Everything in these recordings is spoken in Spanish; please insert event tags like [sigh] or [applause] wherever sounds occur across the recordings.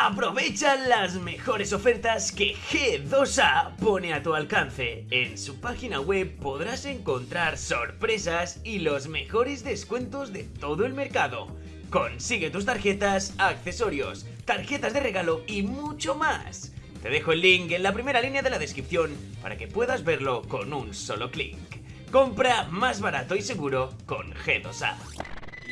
Aprovecha las mejores ofertas que G2A pone a tu alcance. En su página web podrás encontrar sorpresas y los mejores descuentos de todo el mercado. Consigue tus tarjetas, accesorios, tarjetas de regalo y mucho más. Te dejo el link en la primera línea de la descripción para que puedas verlo con un solo clic. Compra más barato y seguro con G2A.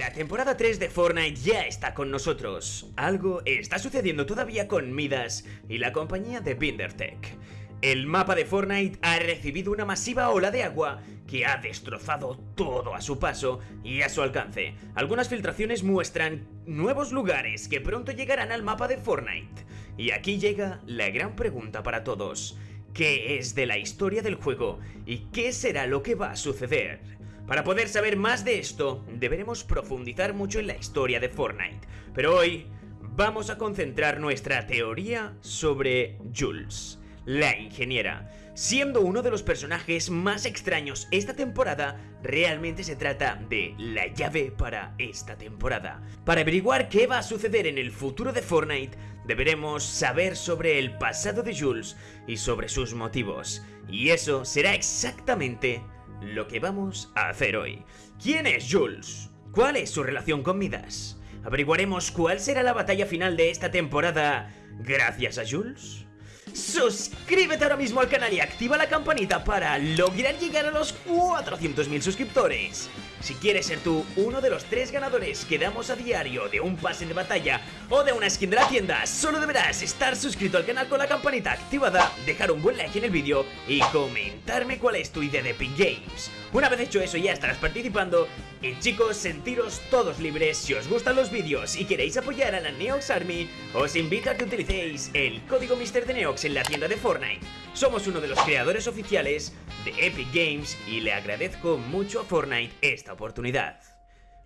La temporada 3 de Fortnite ya está con nosotros. Algo está sucediendo todavía con Midas y la compañía de Bindertech. El mapa de Fortnite ha recibido una masiva ola de agua que ha destrozado todo a su paso y a su alcance. Algunas filtraciones muestran nuevos lugares que pronto llegarán al mapa de Fortnite. Y aquí llega la gran pregunta para todos. ¿Qué es de la historia del juego y qué será lo que va a suceder? Para poder saber más de esto, deberemos profundizar mucho en la historia de Fortnite. Pero hoy vamos a concentrar nuestra teoría sobre Jules, la ingeniera. Siendo uno de los personajes más extraños esta temporada, realmente se trata de la llave para esta temporada. Para averiguar qué va a suceder en el futuro de Fortnite, deberemos saber sobre el pasado de Jules y sobre sus motivos. Y eso será exactamente lo que vamos a hacer hoy. ¿Quién es Jules? ¿Cuál es su relación con Midas? Averiguaremos cuál será la batalla final de esta temporada gracias a Jules. Suscríbete ahora mismo al canal y activa la campanita para lograr llegar a los 400.000 suscriptores. Si quieres ser tú uno de los tres ganadores que damos a diario de un pase de batalla o de una skin de la tienda, solo deberás estar suscrito al canal con la campanita activada, dejar un buen like en el vídeo y comentarme cuál es tu idea de Epic Games. Una vez hecho eso ya estarás participando y chicos, sentiros todos libres, si os gustan los vídeos y queréis apoyar a la Neox Army, os invito a que utilicéis el código Mister de Neox en la tienda de Fortnite. Somos uno de los creadores oficiales de Epic Games y le agradezco mucho a Fortnite esta oportunidad.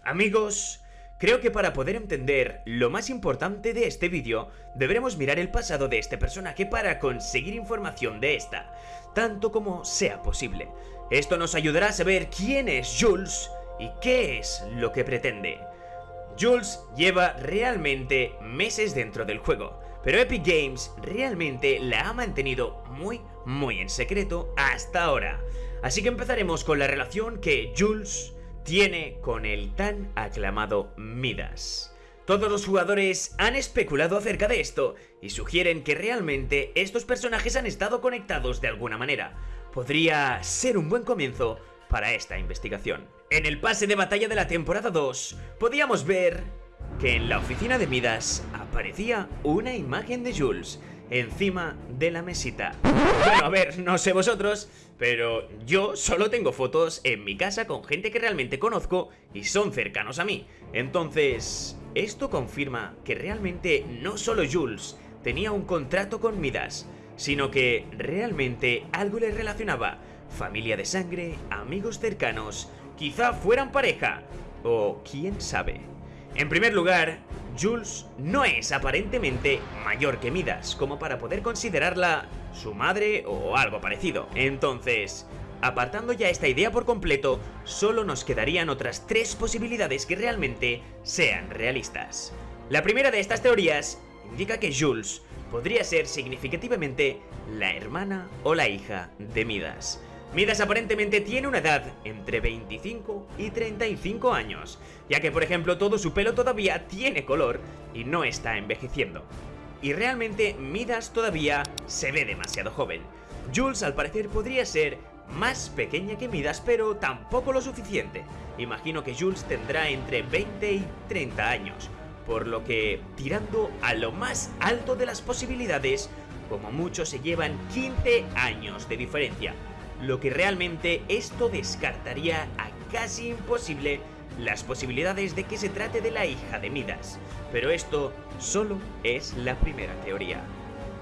Amigos, creo que para poder entender lo más importante de este vídeo, deberemos mirar el pasado de este personaje para conseguir información de esta, tanto como sea posible. Esto nos ayudará a saber quién es Jules y qué es lo que pretende. Jules lleva realmente meses dentro del juego, pero Epic Games realmente la ha mantenido muy muy en secreto hasta ahora. Así que empezaremos con la relación que Jules tiene con el tan aclamado Midas. Todos los jugadores han especulado acerca de esto y sugieren que realmente estos personajes han estado conectados de alguna manera. Podría ser un buen comienzo para esta investigación. En el pase de batalla de la temporada 2, podíamos ver que en la oficina de Midas aparecía una imagen de Jules encima de la mesita. Bueno, a ver, no sé vosotros, pero yo solo tengo fotos en mi casa con gente que realmente conozco y son cercanos a mí. Entonces, esto confirma que realmente no solo Jules tenía un contrato con Midas, sino que realmente algo le relacionaba. Familia de sangre, amigos cercanos, quizá fueran pareja, o quién sabe. En primer lugar, Jules no es aparentemente mayor que Midas, como para poder considerarla su madre o algo parecido. Entonces, apartando ya esta idea por completo, solo nos quedarían otras tres posibilidades que realmente sean realistas. La primera de estas teorías indica que Jules podría ser significativamente la hermana o la hija de Midas. Midas aparentemente tiene una edad entre 25 y 35 años, ya que por ejemplo todo su pelo todavía tiene color y no está envejeciendo. Y realmente Midas todavía se ve demasiado joven. Jules al parecer podría ser más pequeña que Midas, pero tampoco lo suficiente. Imagino que Jules tendrá entre 20 y 30 años, por lo que, tirando a lo más alto de las posibilidades, como mucho se llevan 15 años de diferencia lo que realmente esto descartaría a casi imposible las posibilidades de que se trate de la hija de Midas, pero esto solo es la primera teoría.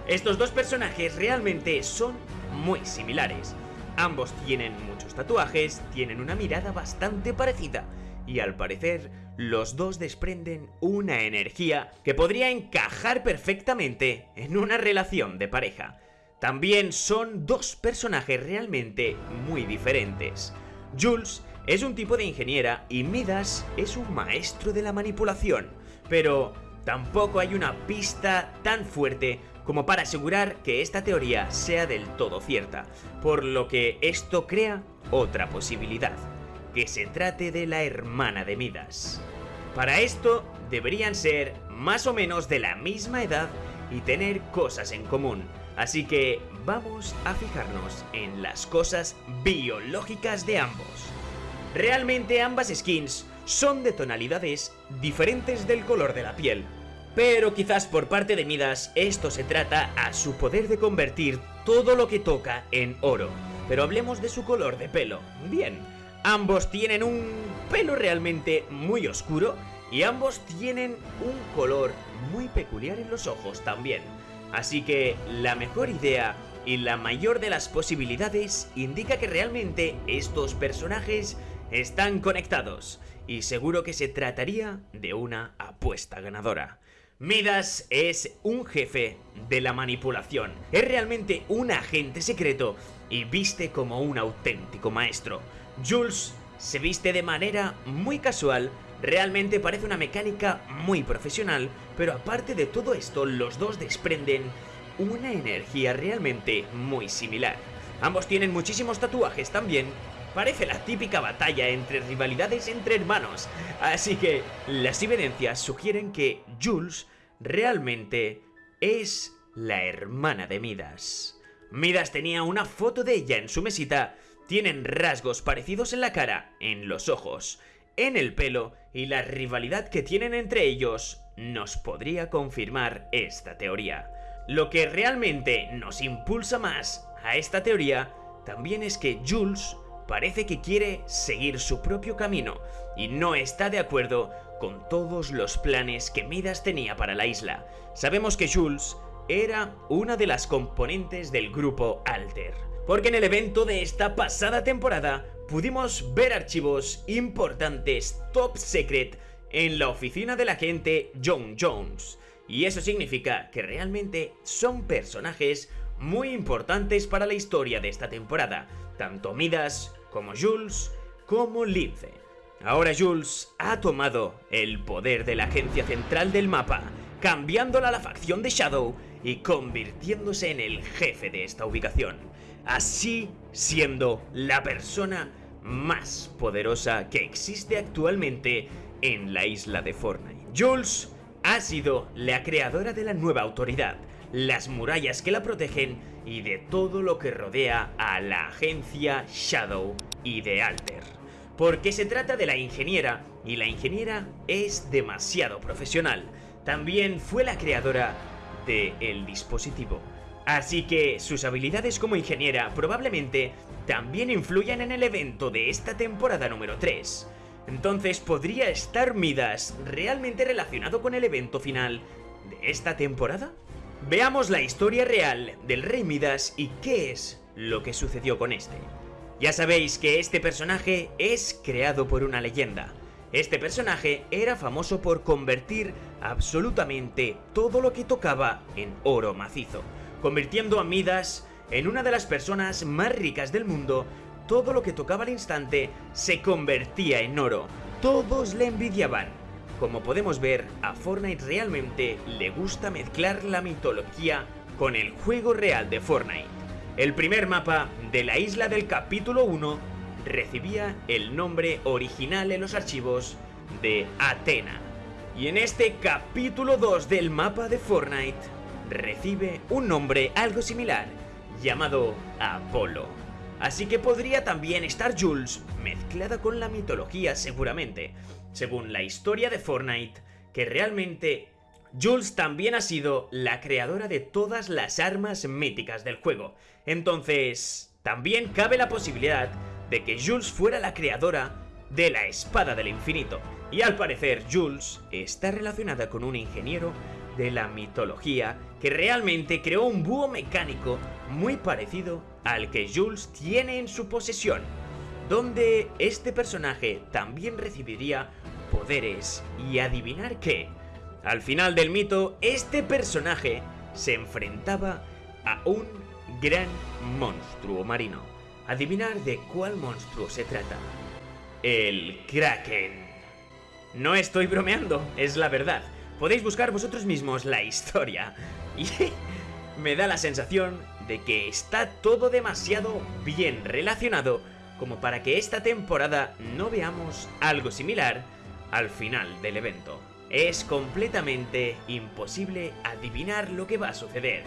Estos dos personajes realmente son muy similares. Ambos tienen muchos tatuajes, tienen una mirada bastante parecida y al parecer los dos desprenden una energía que podría encajar perfectamente en una relación de pareja. También son dos personajes realmente muy diferentes. Jules es un tipo de ingeniera y Midas es un maestro de la manipulación. Pero, tampoco hay una pista tan fuerte como para asegurar que esta teoría sea del todo cierta, por lo que esto crea otra posibilidad, que se trate de la hermana de Midas. Para esto deberían ser más o menos de la misma edad y tener cosas en común, así que vamos a fijarnos en las cosas biológicas de ambos. Realmente ambas skins son de tonalidades diferentes del color de la piel, pero quizás por parte de Midas esto se trata a su poder de convertir todo lo que toca en oro. Pero hablemos de su color de pelo. Bien, ambos tienen un pelo realmente muy oscuro y ambos tienen un color muy peculiar en los ojos también. Así que la mejor idea y la mayor de las posibilidades indica que realmente estos personajes están conectados y seguro que se trataría de una apuesta ganadora. Midas es un jefe de la manipulación, es realmente un agente secreto y viste como un auténtico maestro. Jules se viste de manera muy casual, realmente parece una mecánica muy profesional, pero aparte de todo esto, los dos desprenden una energía realmente muy similar. Ambos tienen muchísimos tatuajes también Parece la típica batalla entre rivalidades entre hermanos, así que las evidencias sugieren que Jules realmente es la hermana de Midas. Midas tenía una foto de ella en su mesita, tienen rasgos parecidos en la cara, en los ojos, en el pelo y la rivalidad que tienen entre ellos nos podría confirmar esta teoría. Lo que realmente nos impulsa más a esta teoría también es que Jules parece que quiere seguir su propio camino y no está de acuerdo con todos los planes que Midas tenía para la isla. Sabemos que Jules era una de las componentes del grupo Alter, porque en el evento de esta pasada temporada pudimos ver archivos importantes top secret en la oficina del agente John Jones. Y eso significa que realmente son personajes muy importantes para la historia de esta temporada, tanto Midas como Jules como Lince. Ahora Jules ha tomado el poder de la agencia central del mapa, cambiándola a la facción de Shadow y convirtiéndose en el jefe de esta ubicación, así siendo la persona más poderosa que existe actualmente en la isla de Fortnite. Jules ha sido la creadora de la nueva autoridad, las murallas que la protegen y de todo lo que rodea a la agencia Shadow y de Alter. Porque se trata de la ingeniera y la ingeniera es demasiado profesional. También fue la creadora del el dispositivo. Así que sus habilidades como ingeniera probablemente también influyan en el evento de esta temporada número 3. Entonces, ¿podría estar Midas realmente relacionado con el evento final de esta temporada? Veamos la historia real del Rey Midas y qué es lo que sucedió con este. Ya sabéis que este personaje es creado por una leyenda. Este personaje era famoso por convertir absolutamente todo lo que tocaba en oro macizo, convirtiendo a Midas en una de las personas más ricas del mundo. Todo lo que tocaba al instante se convertía en oro. Todos le envidiaban como podemos ver, a Fortnite realmente le gusta mezclar la mitología con el juego real de Fortnite. El primer mapa de la isla del capítulo 1 recibía el nombre original en los archivos de Atena. Y en este capítulo 2 del mapa de Fortnite recibe un nombre algo similar, llamado Apolo. Así que podría también estar Jules mezclada con la mitología seguramente, según la historia de Fortnite, que realmente Jules también ha sido la creadora de todas las armas míticas del juego. Entonces, también cabe la posibilidad de que Jules fuera la creadora de la espada del infinito. Y al parecer Jules está relacionada con un ingeniero de la mitología que realmente creó un búho mecánico muy parecido al que Jules tiene en su posesión donde este personaje también recibiría poderes y adivinar qué. Al final del mito, este personaje se enfrentaba a un gran monstruo marino. Adivinar de cuál monstruo se trata. El Kraken. No estoy bromeando, es la verdad, podéis buscar vosotros mismos la historia. Y [laughs] me da la sensación de que está todo demasiado bien relacionado como para que esta temporada no veamos algo similar al final del evento. Es completamente imposible adivinar lo que va a suceder.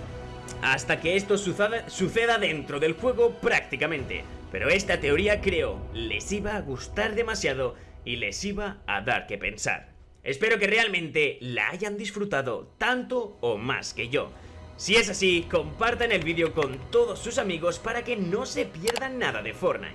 Hasta que esto suceda, dentro del juego prácticamente. Pero esta teoría creo les iba a gustar demasiado y les iba a dar que pensar. Espero que realmente la hayan disfrutado tanto o más que yo. Si es así, compartan el vídeo con todos sus amigos para que no se pierdan nada de Fortnite.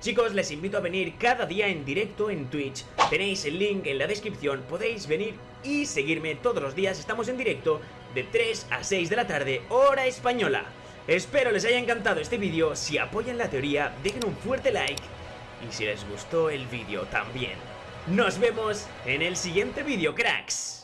Chicos, les invito a venir cada día en directo en Twitch. Tenéis el link en la descripción, podéis venir y seguirme todos los días. Estamos en directo de 3 a 6 de la tarde, hora española. Espero les haya encantado este vídeo. Si apoyan la teoría, dejen un fuerte like. Y si les gustó el vídeo también. Nos vemos en el siguiente vídeo, cracks.